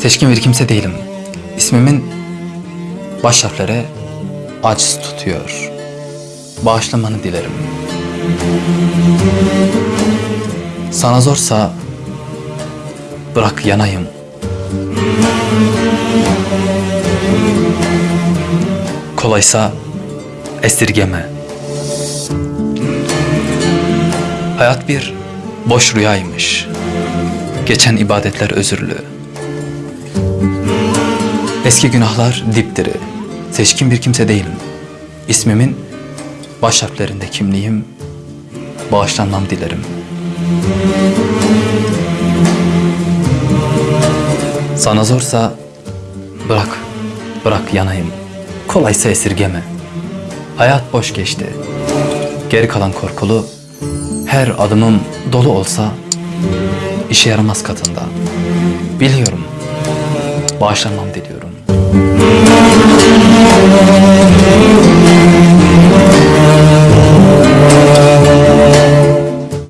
Seçkin bir kimse değilim. İsmimin baş harfleri aciz tutuyor. Bağışlamanı dilerim. Sana zorsa bırak yanayım. Kolaysa esirgeme. Hayat bir boş rüyaymış. Geçen ibadetler özürlü. Eski günahlar dipdiri. Seçkin bir kimse değilim. İsmimin baş harflerinde kimliğim. Bağışlanmam dilerim. Sana zorsa bırak, bırak yanayım. Kolaysa esirgeme. Hayat boş geçti. Geri kalan korkulu, her adımım dolu olsa işe yaramaz katında. Biliyorum, bağışlanmam diliyorum. Thank you.